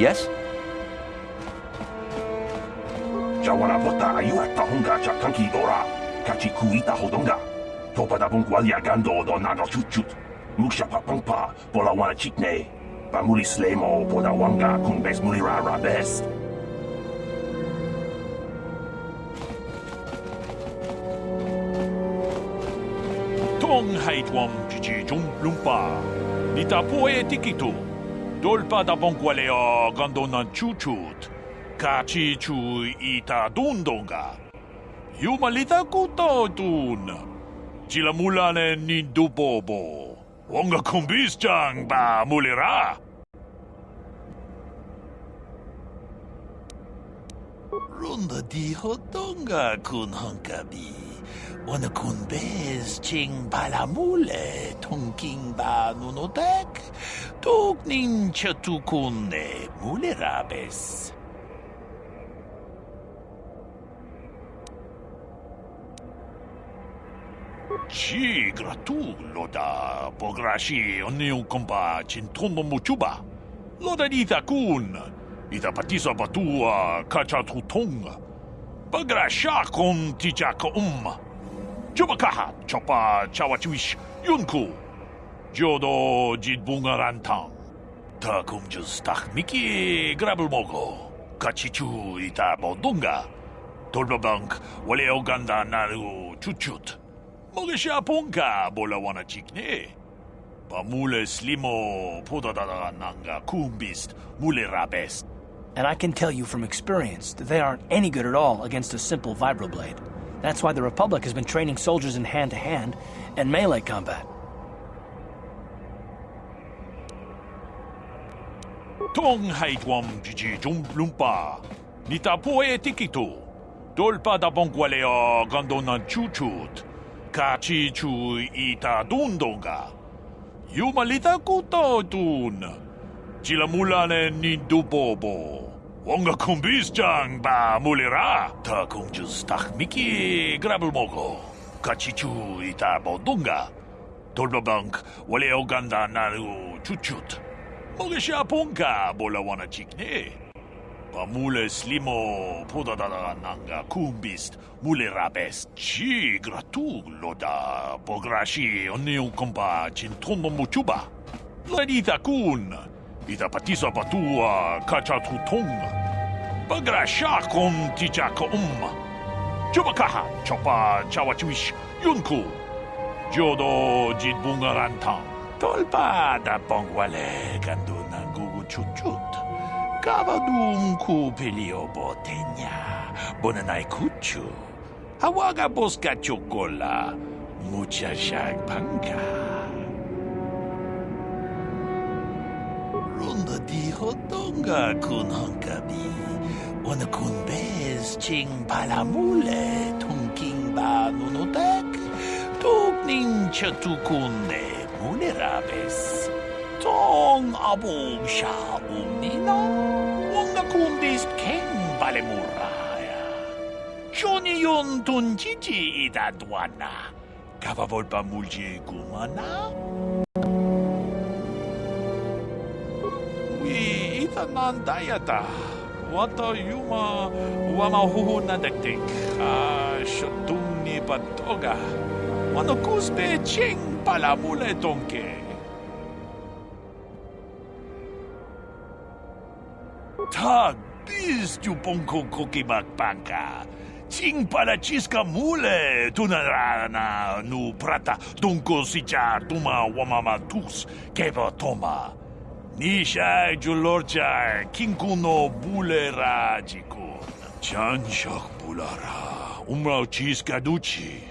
Yes? Jawana vota ayu at tahunga chakanki ora. Kachi kuita hodonga. Topa da bungwalia gando do nado chuchut. Muksha papangpa pola wana chikne. Pamuli slemo poda wanga kun bes mulira rabes. Tong haitwam jiji jum lumpa. Nita poe tikitu. Dolpa da bongwaleo gando nan chuchut. Kachi chu ita dundonga. Yumalita kuto dun. Chila mulane. Wonga kumbis chang ba mulira. Runda di hodonga kun hankabi. Wana kun bez ching palamule tongking ba nunotek. Tuk ninja tukunne mulerabes. Ci gratulo da pograci onni un compa cintondo muciuba. Lo da dita kun, i da patiso batua caccia tutong. Pograscia con ti giacca um. Ciao bacaha, ciao pa, ciao yunku. Jodo jidbunga rantang. Ta kumjus tak miki grabelmogo. Kachichu ita bodunga. Tolbabank wale oganda naru chuchut. Mogesha ponka bola wana chikne. Pamule slimo podadada nanga kumbist mule rabest. And I can tell you from experience that they aren't any good at all against a simple vibroblade. That's why the Republic has been training soldiers in hand-to-hand and melee combat. Tong haitwam jiji jum lumpa. Nita poe tikitu. Dolpa da bongwaleo gando nan chuchut. Kachi chu ita dundonga. Yumalita kuto dun. Chila mulane nindu bobo. Wonga kumbis chang ba mulira. Ta kungjus tak miki grabelmogo. Kachi chu ita bodunga. Dolba bank wale oganda naru chuchut. 먹으시 아폰가 몰라와나 찍네 Pamule slimo poda da da nanga kumbist mule rabes chi gratu loda pograshi onne un compa cinton muchuba la dita kun ita patisa patua kacha tutong pagrasha kon ticha um chuba kaha chawachuish yunku jodo jidbungarantang rantang. Tolpa da pongwale gandu nangugu chuchut. Kavadum ku pelio botenya. Bonanai kuchu. Hawaga boska chokola. Mucha panka. Runda di hodonga kun hankabi. Wana kun bez ching palamule tongking ba nunotek. Tuk nin vulnerables. Tong abog sha umina. Huwag na kundis ken balemuraya. Chuni yun tunjiji ida duana. Kava volpa mulje gumana. Wi itanan dayata. Wata yuma wamahuhu na dektik. Ah, shotumni patoga. Manokuspe cheng Păi, Palabule, Tonke! Ta bist cookie ponko kokibak panka. Ting palachiska mule tunarana nu prata tunko sicha tuma wamama tus keva toma. Nisha julorcha kinkuno bulera jikun. Chan bulara umrau chiska duchi.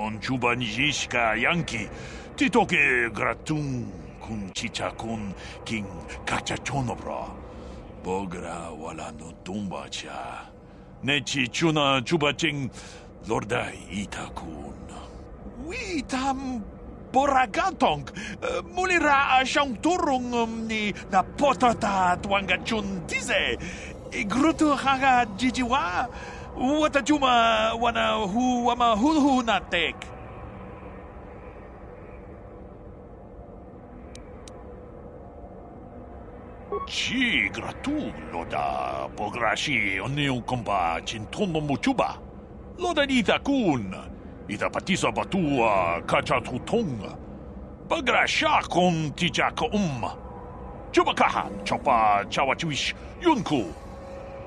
on juban jiska yanki titoke gratun kun chichakun king kachachonobro bogra wala no tumba cha. Ne chuna chubaching lorda itakun We tam Boragatong, mulira ashang turung um, ni na potata tuangachun tize, grutu haga jijiwa, watajuma wanahu wamahuluhunatek Ci gratulo da pograshi onneun komba cintrumbo muchuba. Loda nita kun. Ida patisa batua kachatutong. Pagrasha kon tijaka umma. Chubakahan chopa chawachiwish yunku.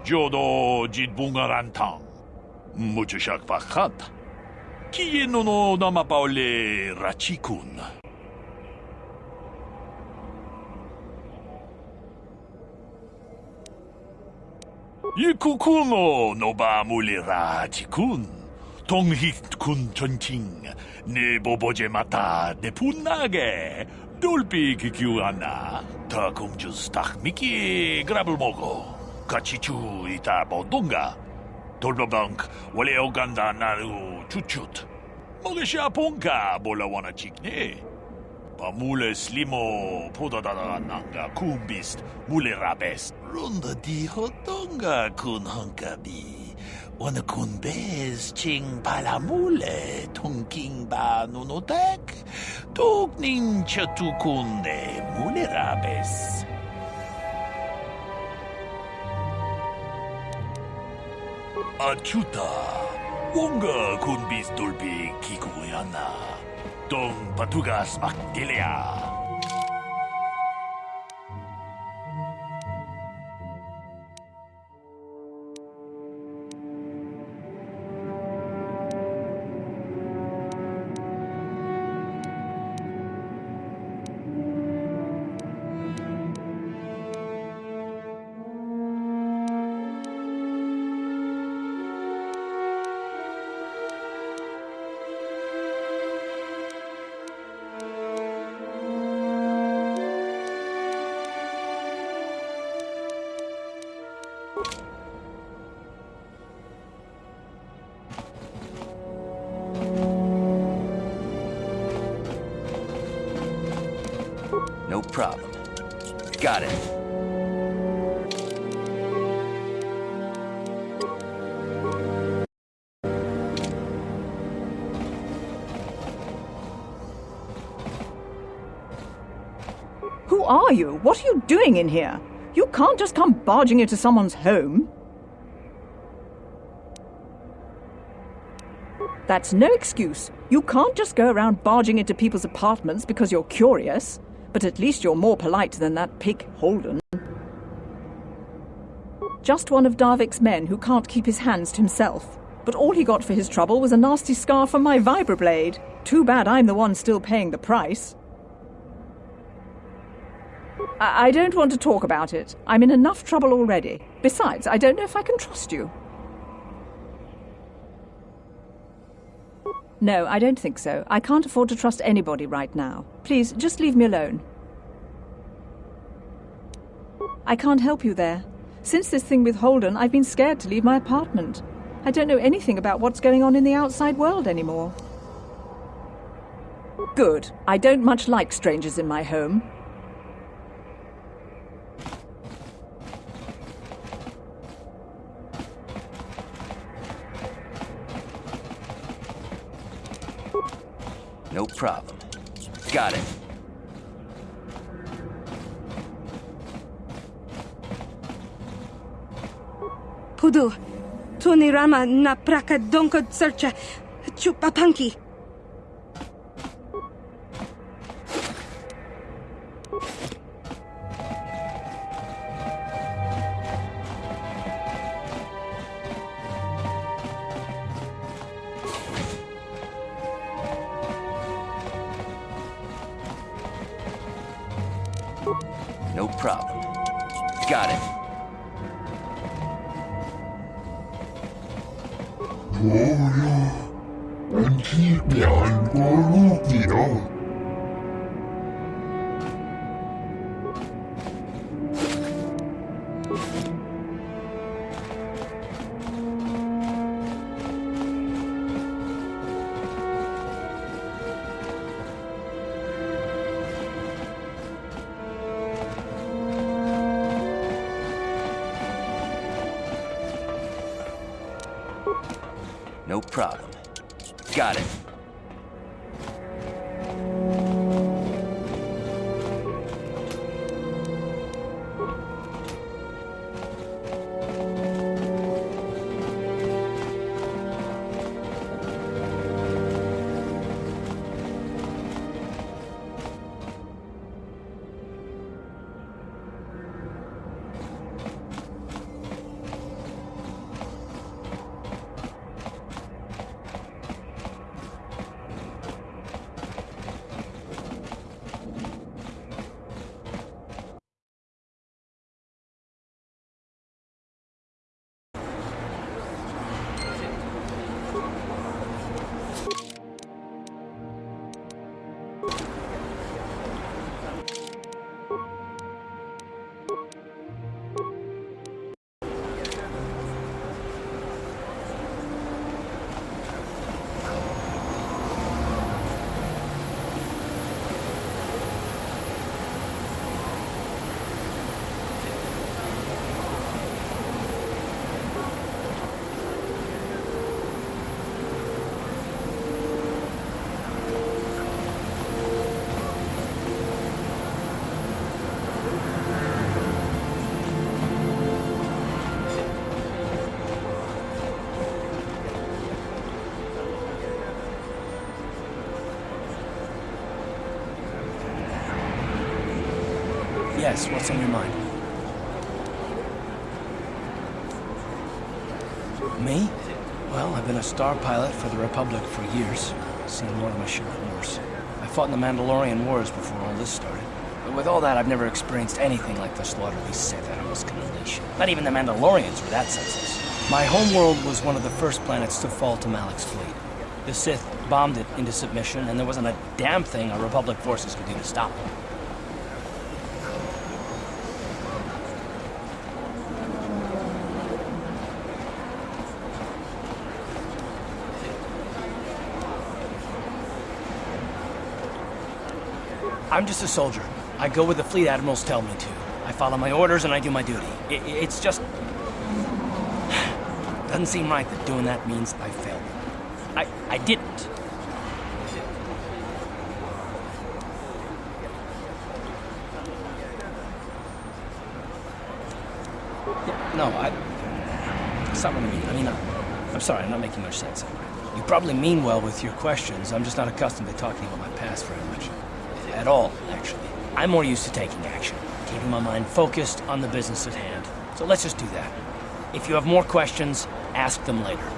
Jo do jit bungaran tang. Muchushak pahat. Kien uno nama paole rachikun. tong hit kun tonting, ne boboje mata de pun nage, dolpi kikiwana, takum 분나게 돌비 기규하나 더공주 스탁 미키 그라블 먹어 Kachichu ita bodunga. Dolbabank wale oganda naru chuchut. Mogesha ponka bola wana chikne. Pamule slimo podadada nanga kumbist mule rabest. Runda di hotonga kun honkabi. Wana kun bez ching palamule tongking ba nunotek. Tuk nin chatukunde mule rabes. Achuta. Wonga kun bis dolpi kikuyana. Dong patugas maktilea. Are you? What are you doing in here? You can't just come barging into someone's home. That's no excuse. You can't just go around barging into people's apartments because you're curious. But at least you're more polite than that pig Holden. Just one of Davik's men who can't keep his hands to himself. But all he got for his trouble was a nasty scar from my vibroblade. Too bad I'm the one still paying the price. I, don't want to talk about it. I'm in enough trouble already. Besides, I don't know if I can trust you. No, I don't think so. I can't afford to trust anybody right now. Please, just leave me alone. I can't help you there. Since this thing with Holden, I've been scared to leave my apartment. I don't know anything about what's going on in the outside world anymore. Good. I don't much like strangers in my home. No problem. Got it. Pudu, Tony Rama na praka donko searcha chupapanki. No problem. Got it. Gloria, and keep behind No Yes, what's on your mind? Me? Well, I've been a star pilot for the Republic for years. Seen more than my share of wars. I fought in the Mandalorian Wars before all this started. But with all that, I've never experienced anything like the slaughter these Sith animals can unleash. Not even the Mandalorians were that senseless. My homeworld was one of the first planets to fall to Malak's fleet. The Sith bombed it into submission, and there wasn't a damn thing our Republic forces could do to stop them. I'm just a soldier. I go where the fleet admirals tell me to. I follow my orders and I do my duty. I it's just... Doesn't seem right that doing that means I failed. I, I didn't. No, I... That's not what I mean. I mean, I'm, I'm sorry, I'm not making much sense. You probably mean well with your questions. I'm just not accustomed to talking about my past very much. At all, actually. I'm more used to taking action, keeping my mind focused on the business at hand. So let's just do that. If you have more questions, ask them later.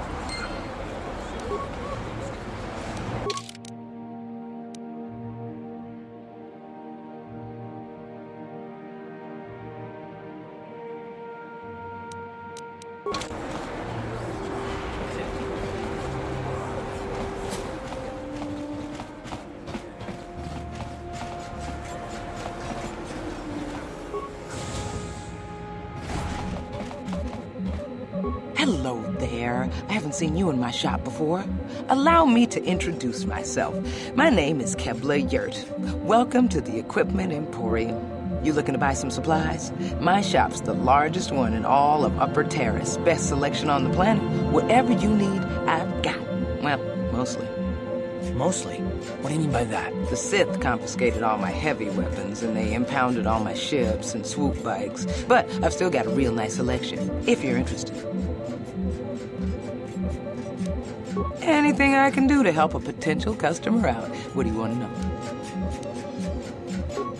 Shop before. Allow me to introduce myself. My name is Kebla Yurt. Welcome to the Equipment Emporium. You looking to buy some supplies? My shop's the largest one in all of Upper Taris. Best selection on the planet. Whatever you need, I've got. Well, mostly. Mostly? What do you mean by that? The Sith confiscated all my heavy weapons and they impounded all my ships and swoop bikes. But I've still got a real nice selection, if you're interested. Anything I can do to help a potential customer out. What do you want to know?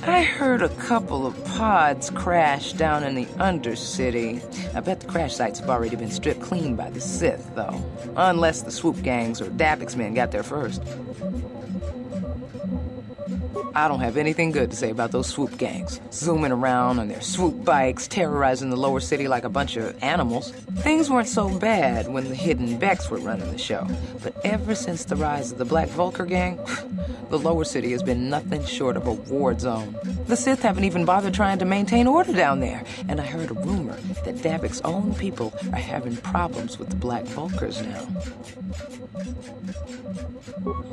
I heard a couple of pods crash down in the Undercity. I bet the crash sites have already been stripped clean by the Sith, though. Unless the swoop gangs or Davik's men got there first. I don't have anything good to say about those swoop gangs. Zooming around on their swoop bikes, terrorizing the lower city like a bunch of animals. Things weren't so bad when the hidden Beks were running the show. But ever since the rise of the Black Vulkar gang, the lower city has been nothing short of a war zone. The Sith haven't even bothered trying to maintain order down there. And I heard a rumor that Davik's own people are having problems with the Black Vulkars now.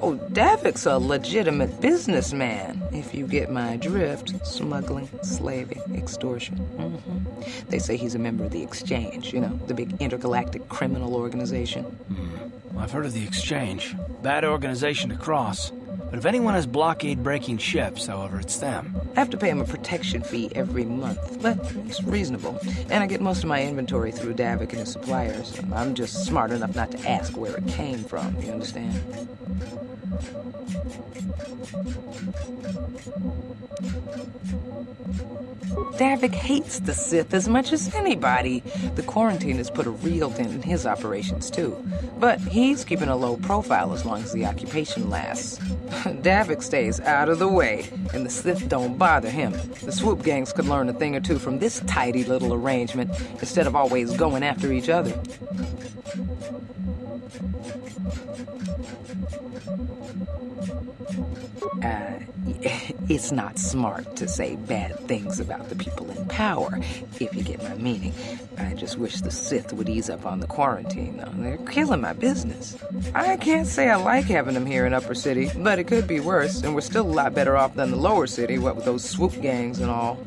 Oh, Davik's a legitimate businessman, if you get my drift. Smuggling, slaving, extortion. Mm-hmm. They say he's a member of the Exchange, you know, the big intergalactic criminal organization. Mm. I've heard of the Exchange. Bad organization to cross. But if anyone has blockade breaking ships, however, it's them. I have to pay him a protection fee every month, but it's reasonable. And I get most of my inventory through Davik and his suppliers. I'm just smart enough not to ask where it came from, you understand? Davik hates the Sith as much as anybody. The quarantine has put a real dent in his operations, too. But he's keeping a low profile as long as the occupation lasts. Davik stays out of the way, and the Sith don't bother him. The swoop gangs could learn a thing or two from this tidy little arrangement instead of always going after each other. Uh, it's not smart to say bad things about the people in power, if you get my meaning. I just wish the Sith would ease up on the quarantine, though. They're killing my business. I can't say I like having them here in Upper City, but it could be worse, and we're still a lot better off than the Lower City, what with those swoop gangs and all.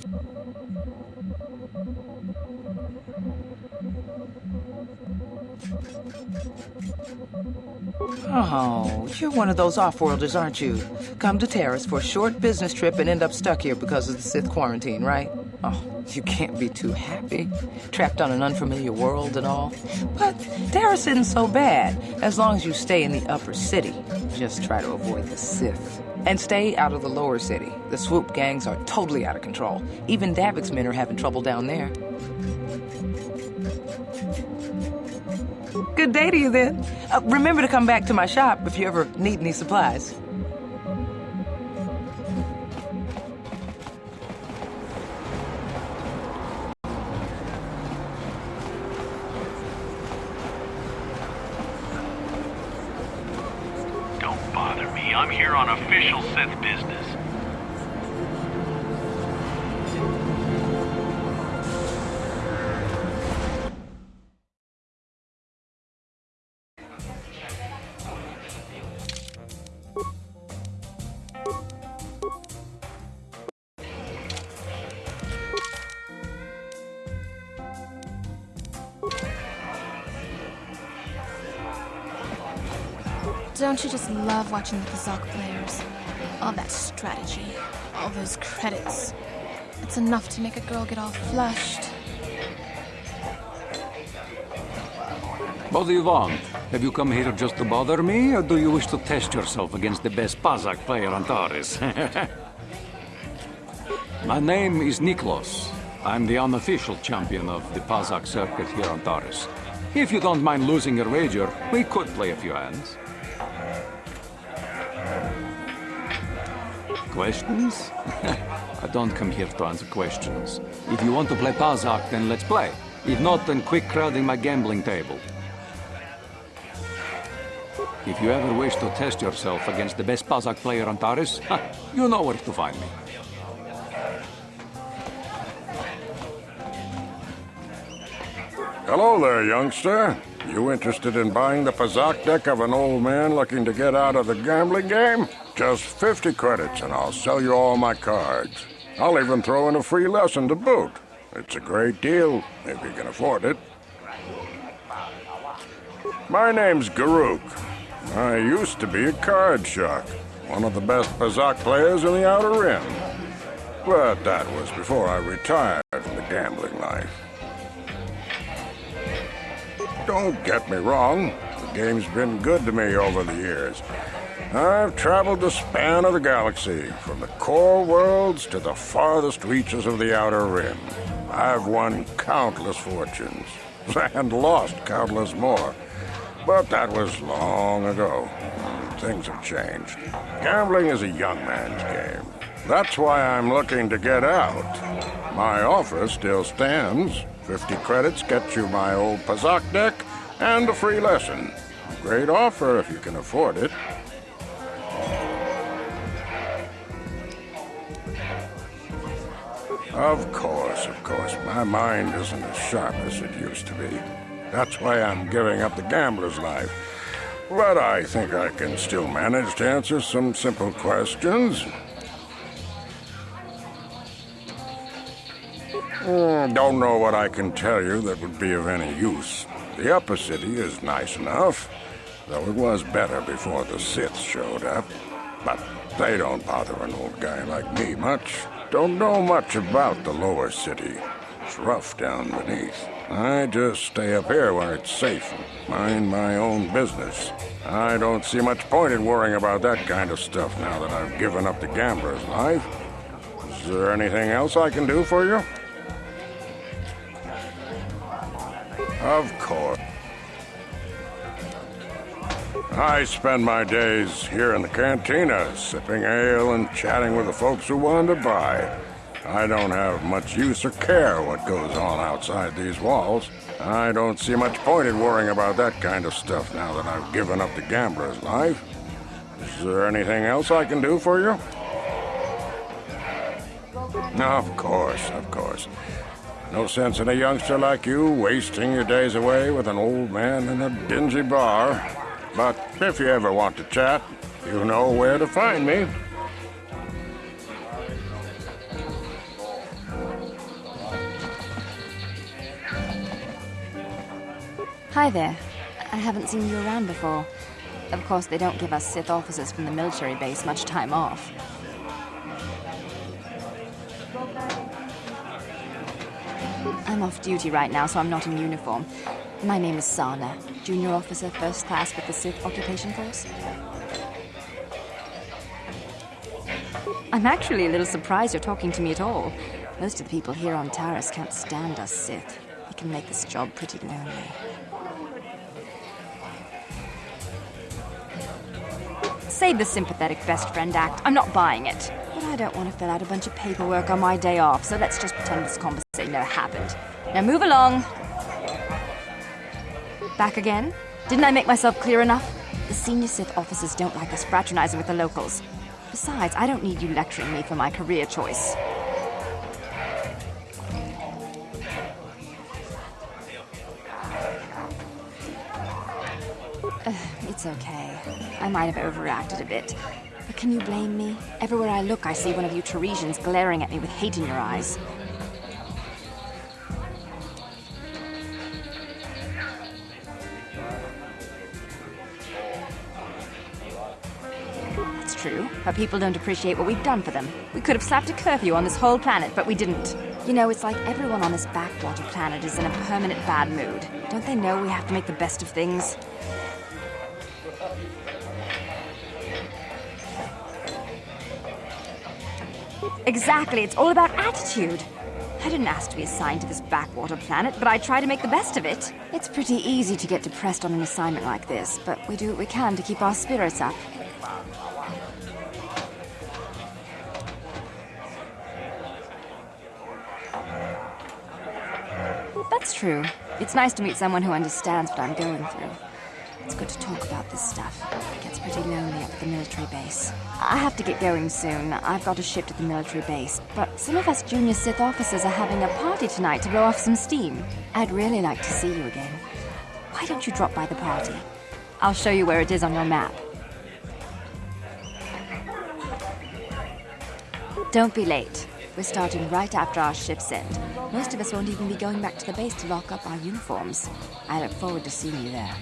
Oh, you're one of those off-worlders, aren't you? Come to Taris for a short business trip and end up stuck here because of the Sith quarantine, right? Oh, you can't be too happy. Trapped on an unfamiliar world and all. But Taris isn't so bad, as long as you stay in the upper city. Just try to avoid the Sith. And stay out of the lower city. The swoop gangs are totally out of control. Even Davik's men are having trouble down there. Good day to you then. Uh, remember to come back to my shop if you ever need any supplies. Don't bother me. I'm here on official Sith love watching the Pazaak players? All that strategy, all those credits. It's enough to make a girl get all flushed. What do you want? Have you come here just to bother me, or do you wish to test yourself against the best Pazaak player on Taris? My name is Niklos. I'm the unofficial champion of the Pazaak circuit here on Taris. If you don't mind losing your wager, we could play a few hands. Questions? I don't come here to answer questions. If you want to play Pazaak, then let's play. If not, then quick crowding my gambling table. If you ever wish to test yourself against the best Pazaak player on Taris, you know where to find me. Hello there, youngster. You interested in buying the Pazaak deck of an old man looking to get out of the gambling game? Just 50 credits and I'll sell you all my cards. I'll even throw in a free lesson to boot. It's a great deal, if you can afford it. My name's Garuk. I used to be a card shark, one of the best Pazaak players in the Outer Rim. But that was before I retired from the gambling life. Don't get me wrong, the game's been good to me over the years. I've traveled the span of the galaxy, from the core worlds to the farthest reaches of the Outer Rim. I've won countless fortunes, and lost countless more. But that was long ago. Things have changed. Gambling is a young man's game. That's why I'm looking to get out. My offer still stands. 50 credits gets you my old Pazaak deck and a free lesson. Great offer if you can afford it. Of course, of course. My mind isn't as sharp as it used to be. That's why I'm giving up the gambler's life. But I think I can still manage to answer some simple questions. Hmm, don't know what I can tell you that would be of any use. The upper city is nice enough, though it was better before the Sith showed up. But they don't bother an old guy like me much. Don't know much about the lower city. It's rough down beneath. I just stay up here where it's safe and mind my own business. I don't see much point in worrying about that kind of stuff now that I've given up the gambler's life. Is there anything else I can do for you? Of course. I spend my days here in the cantina, sipping ale and chatting with the folks who want to buy. I don't have much use or care what goes on outside these walls. I don't see much point in worrying about that kind of stuff now that I've given up the gambler's life. Is there anything else I can do for you? Of course, of course. No sense in a youngster like you wasting your days away with an old man in a dingy bar. But if you ever want to chat, you know where to find me. Hi there. I haven't seen you around before. Of course, they don't give us Sith officers from the military base much time off. I'm off duty right now, so I'm not in uniform. My name is Sana, junior officer, first class with the Sith Occupation Force. I'm actually a little surprised you're talking to me at all. Most of the people here on Taris can't stand us Sith. We can make this job pretty lonely. Save the sympathetic best friend act. I'm not buying it. But I don't want to fill out a bunch of paperwork on my day off, so let's just pretend this conversation never happened. Now move along. Back again? Didn't I make myself clear enough? The senior Sith officers don't like us fraternizing with the locals. Besides, I don't need you lecturing me for my career choice. Uh, it's okay. I might have overreacted a bit. But can you blame me? Everywhere I look, I see one of you Tarisians glaring at me with hate in your eyes. But people don't appreciate what we've done for them. We could have slapped a curfew on this whole planet, but we didn't. You know, it's like everyone on this backwater planet is in a permanent bad mood. Don't they know we have to make the best of things? Exactly, it's all about attitude. I didn't ask to be assigned to this backwater planet, but I try to make the best of it. It's pretty easy to get depressed on an assignment like this, but we do what we can to keep our spirits up. That's true. It's nice to meet someone who understands what I'm going through. It's good to talk about this stuff. It gets pretty lonely up at the military base. I have to get going soon. I've got a shift at the military base. But some of us junior Sith officers are having a party tonight to blow off some steam. I'd really like to see you again. Why don't you drop by the party? I'll show you where it is on your map. Don't be late. We're starting right after our shift's end. Most of us won't even be going back to the base to lock up our uniforms. I look forward to seeing you there.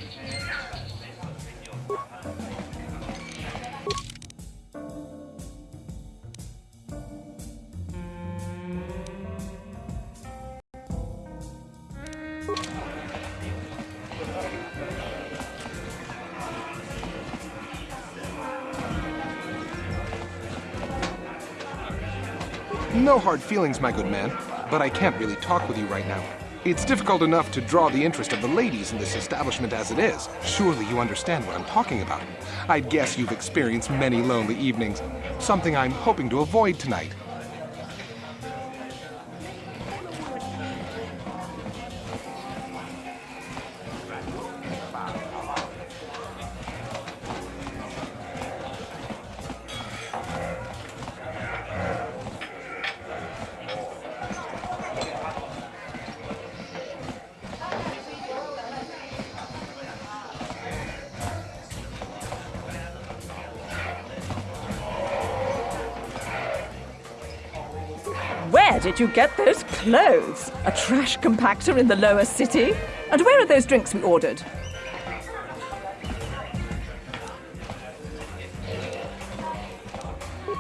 No hard feelings, my good man, but I can't really talk with you right now. It's difficult enough to draw the interest of the ladies in this establishment as it is. Surely you understand what I'm talking about. I'd guess you've experienced many lonely evenings, something I'm hoping to avoid tonight. Did you get those clothes? A trash compactor in the lower city? And where are those drinks we ordered?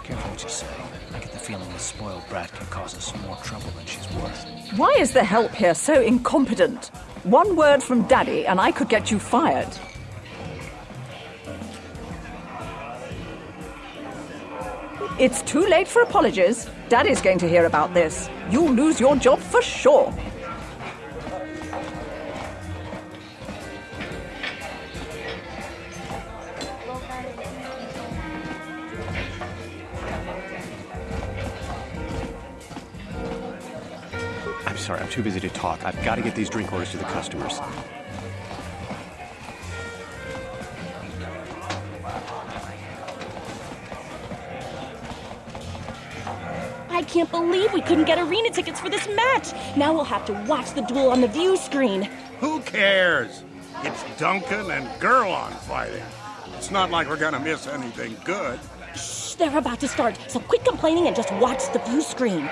Careful what you say. I get the feeling this spoiled brat can cause us more trouble than she's worth. Why is the help here so incompetent? One word from Daddy and I could get you fired. It's too late for apologies. Daddy's going to hear about this. You'll lose your job for sure. I'm sorry, I'm too busy to talk. I've got to get these drink orders to the customers. Can't believe we couldn't get arena tickets for this match. Now we'll have to watch the duel on the view screen. Who cares? It's Duncan and Gerlon fighting. It's not like we're gonna miss anything good. Shh, they're about to start, so quit complaining and just watch the view screen.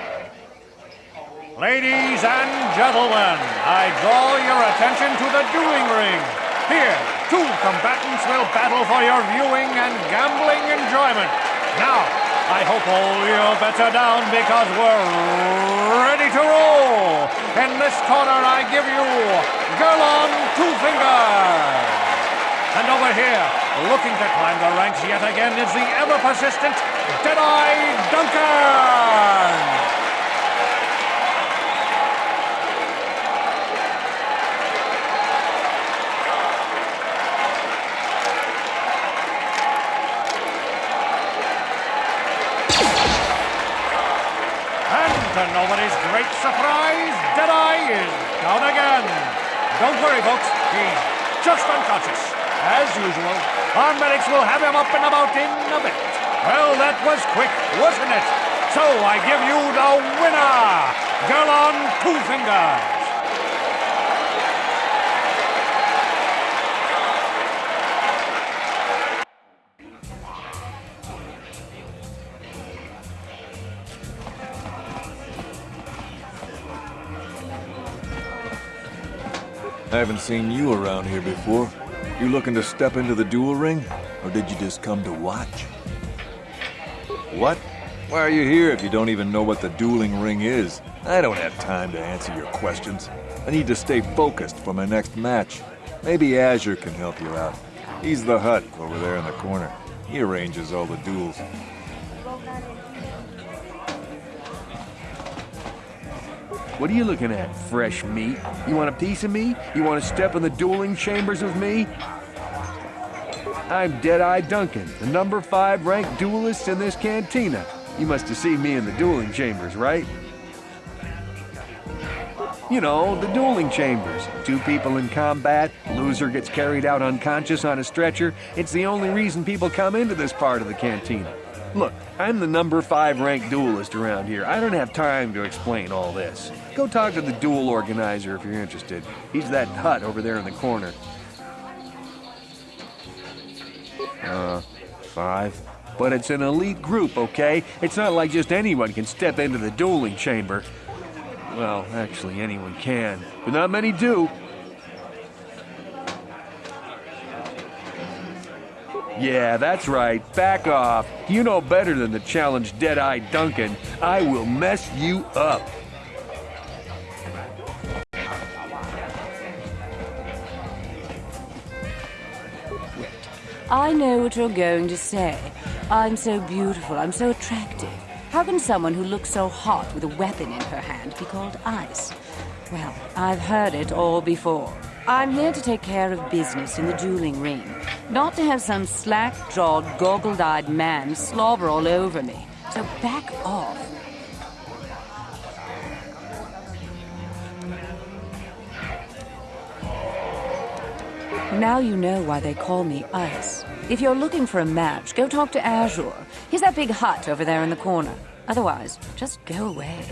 Ladies and gentlemen, I draw your attention to the dueling ring. Here, two combatants will battle for your viewing and gambling enjoyment. Now, I hope all your bets are down because we're ready to roll. In this corner, I give you Gerlon Two. And over here, looking to climb the ranks yet again, is the ever persistent Deadeye Duncan. And to nobody's great surprise, Deadeye is down again. Don't worry, folks. He's just unconscious. As usual, our medics will have him up and about in a bit. Well, that was quick, wasn't it? So I give you the winner, Gerlon Two. Haven't seen you around here before. You looking to step into the duel ring? Or did you just come to watch? What? Why are you here if you don't even know what the dueling ring is? I don't have time to answer your questions. I need to stay focused for my next match. Maybe Ajuur can help you out. He's the Hutt over there in the corner. He arranges all the duels. What are you looking at, fresh meat? You want a piece of me? You want to step in the dueling chambers with me? I'm Deadeye Duncan, the number five ranked duelist in this cantina. You must have seen me in the dueling chambers, right? You know, the dueling chambers. Two people in combat, loser gets carried out unconscious on a stretcher. It's the only reason people come into this part of the cantina. Look, I'm the number five ranked duelist around here. I don't have time to explain all this. Go talk to the duel organizer if you're interested. He's that Hutt over there in the corner. Uh, five. But it's an elite group, okay? It's not like just anyone can step into the dueling chamber. Well, actually, anyone can, but not many do. Yeah, that's right. Back off. You know better than to challenge Deadeye Duncan. I will mess you up. I know what you're going to say. I'm so beautiful, I'm so attractive. How can someone who looks so hot with a weapon in her hand be called ice? Well, I've heard it all before. I'm here to take care of business in the dueling ring, not to have some slack-jawed, goggled-eyed man slobber all over me. So back off. Now you know why they call me Ice. If you're looking for a match, go talk to Ajuur. He's that big Hutt over there in the corner. Otherwise, just go away.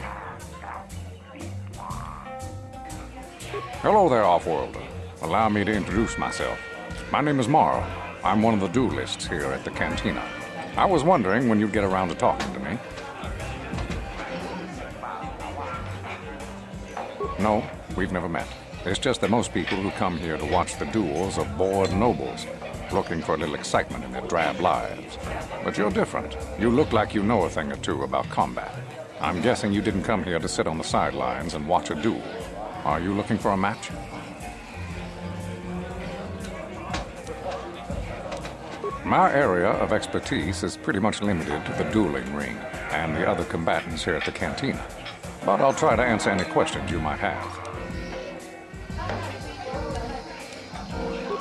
Hello there, Offworlder. Allow me to introduce myself. My name is Morrow. I'm one of the duelists here at the Cantina. I was wondering when you'd get around to talking to me. No, we've never met. It's just that most people who come here to watch the duels are bored nobles, looking for a little excitement in their drab lives. But you're different. You look like you know a thing or two about combat. I'm guessing you didn't come here to sit on the sidelines and watch a duel. Are you looking for a match? My area of expertise is pretty much limited to the dueling ring and the other combatants here at the cantina. But I'll try to answer any questions you might have.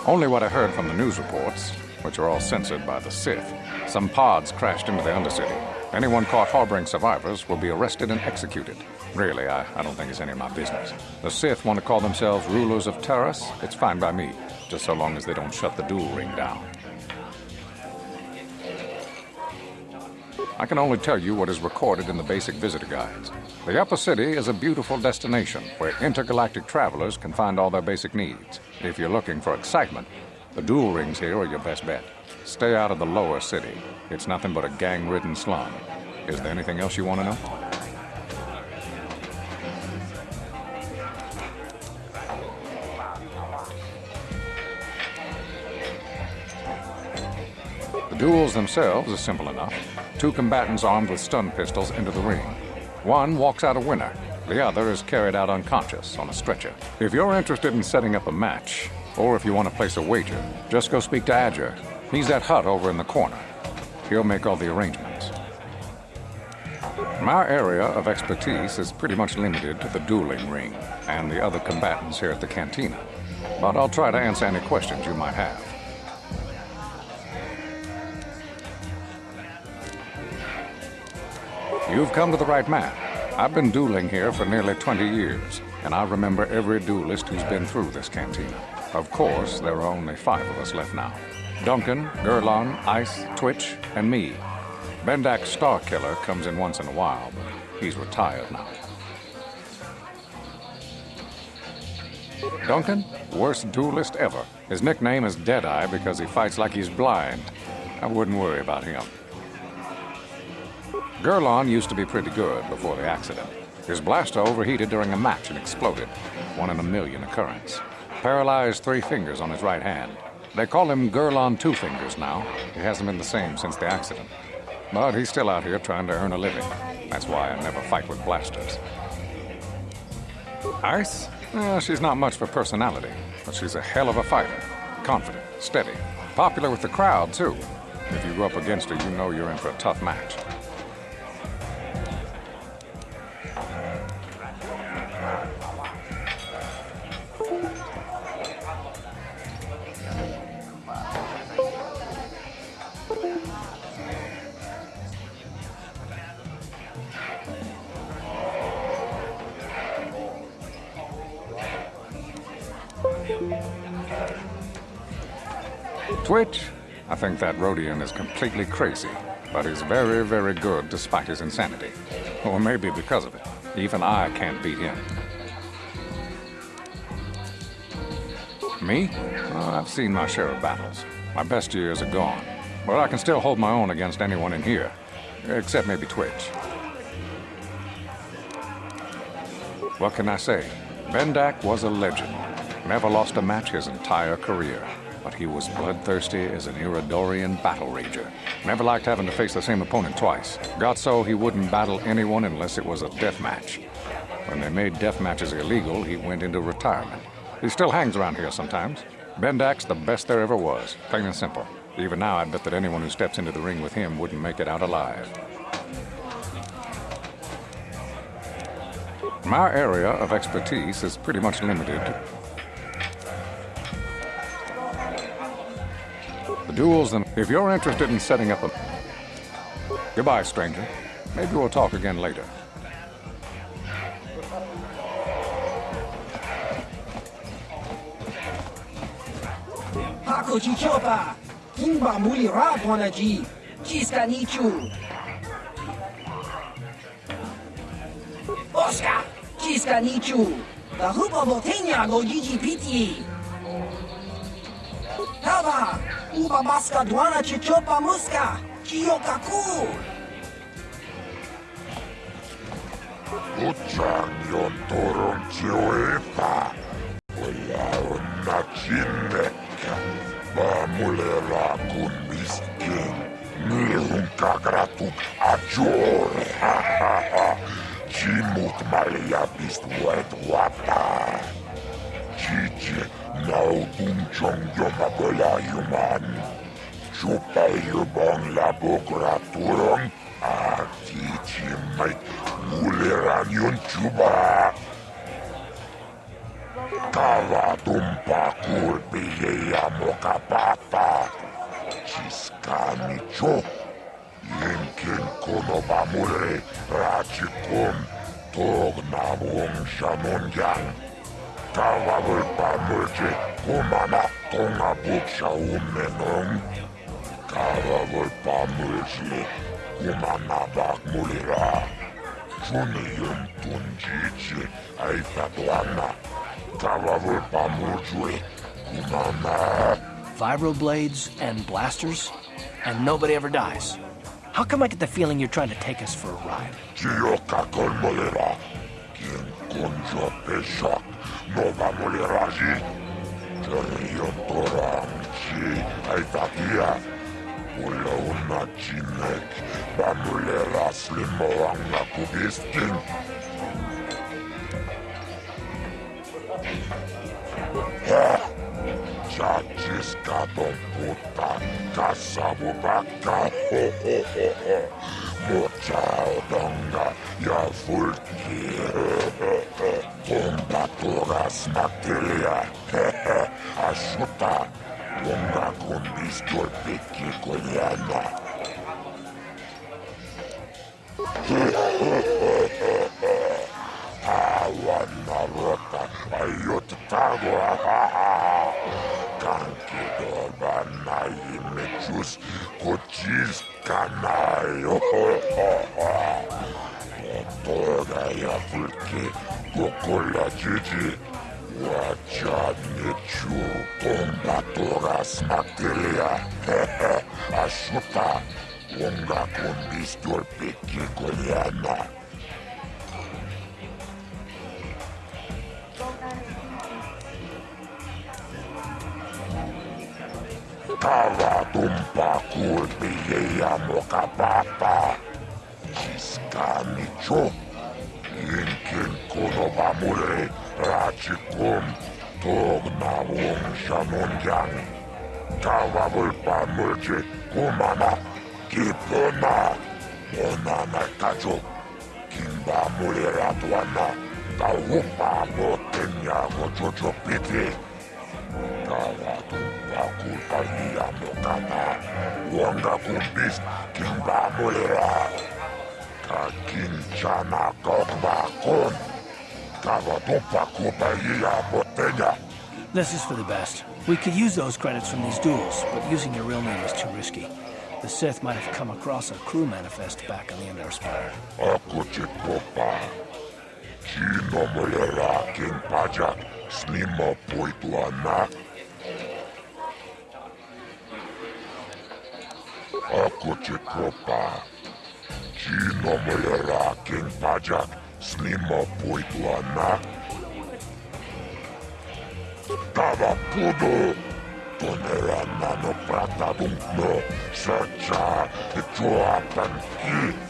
Only what I heard from the news reports, which are all censored by the Sith. Some pods crashed into the Undercity. Anyone caught harboring survivors will be arrested and executed. Really, I, I don't think it's any of my business. The Sith want to call themselves rulers of Taris. It's fine by me, just so long as they don't shut the duel ring down. I can only tell you what is recorded in the basic visitor guides. The Upper City is a beautiful destination where intergalactic travelers can find all their basic needs. If you're looking for excitement, the duel rings here are your best bet. Stay out of the Lower City. It's nothing but a gang-ridden slum. Is there anything else you want to know? The duels themselves are simple enough. Two combatants armed with stun pistols enter the ring. One walks out a winner. The other is carried out unconscious on a stretcher. If you're interested in setting up a match, or if you want to place a wager, just go speak to Ajuur. He's that Hutt over in the corner. He'll make all the arrangements. My area of expertise is pretty much limited to the dueling ring and the other combatants here at the cantina. But I'll try to answer any questions you might have. You've come to the right man. I've been dueling here for nearly 20 years, and I remember every duelist who's been through this cantina. Of course, there are only five of us left now. Duncan, Gerlon, Ice, Twitch, and me. Bendak Starkiller comes in once in a while, but he's retired now. Duncan, worst duelist ever. His nickname is Deadeye because he fights like he's blind. I wouldn't worry about him. Gerlon used to be pretty good before the accident. His blaster overheated during a match and exploded. One in a million occurrence. Paralyzed three fingers on his right hand. They call him Gerlon Two Fingers now. He hasn't been the same since the accident. But he's still out here trying to earn a living. That's why I never fight with blasters. Ice? Well, she's not much for personality, but she's a hell of a fighter. Confident, steady, popular with the crowd, too. If you go up against her, you know you're in for a tough match. That Rodian is completely crazy, but he's very, very good despite his insanity. Or maybe because of it. Even I can't beat him. Me? I've seen my share of battles. My best years are gone. But I can still hold my own against anyone in here. Except maybe Twitch. What can I say? Bendak was a legend. Never lost a match his entire career. He was bloodthirsty as an Iridorian battle rager. Never liked having to face the same opponent twice. Got so he wouldn't battle anyone unless it was a death match. When they made death matches illegal, he went into retirement. He still hangs around here sometimes. Bendak's the best there ever was, plain and simple. Even now, I'd bet that anyone who steps into the ring with him wouldn't make it out alive. My area of expertise is pretty much limited duels and if you're interested in setting up a goodbye stranger maybe we'll talk again later Hakoji Chopa, Kimba Muli Raponaji, Chiska. Oscar, Chiska Nichu, the Hoopa Voltenia go GGPT. Tava, Kuba maska, dłana cię ciopa muska, kijoka ku! Uczanion toronczyłypa, oleon na cinnekka, bamulera kun miskin, mihunka gratuk adzior, ha ha ha, cimut maria bist wet wata. Cicie, nautum ciągio romani. Ciupaiubon labograturón artichimait muleranion chuba. Cavatum pacurbieiamo capata. Ciscamicho. Inkin conobamure rachicum tognabum shanunyan. Cavabul pamulche cumana. Namung shamunjang. Kava vulpamurje kumana tonga buksha umenong. Kava vulpamurje kumana bak mulira. Juni yun tunjichi ay tatuana. Kava vulpamurje kumana. Vibroblades and blasters, and nobody ever dies. How come I get the feeling you're trying to take us for a ride? Chioka con molera. Quien conjo peshak. Nova moleraji. Terion torang chi ay takia. Ulauna Jinek, Bamulera Slimoanga Kubiskin. Ha! Chachiska Don Puta, Kasabubaka, ho ho ho ho. Mochao Donga, ajuda Venga con mis golpes coreana. Agua narota ayot tago. Kanki doba nayi mechus kochis kanayo. Toda ya fulke kokola chichi. bacteria ajuta unga con bisturi pe chicoliana. Tava tumpa culpii amo capapa. Chiscamicio. Inkin kunovamure racicum, Togna un shanungiani. Kulpi ja moka papa. Kiskani cho. Inkin konova mure rachikum. Togna wong shanon yang. Tava vulpa mulje kumana. Kipona. Monana kacho. Kimba mure ratuana. Taupa motenya gochocho piti. Tava tumpa kulpa ia mokana. Wanga kumbis kimba mulera. Kakinchana kokba kon. Tava tumpa kulpa ia motenya. This is for the best. We could use those credits from these duels, but using your real name is too risky. The Sith might have come across a crew manifest back on the Endar Spire. Ako popa. Chino mulera king pajak. Snima poitu anak. Ako popa. Chino king pajak. Snima poitu anak. Tava pudo. Tonera nano prata dunkno. Searcha. Tua panki.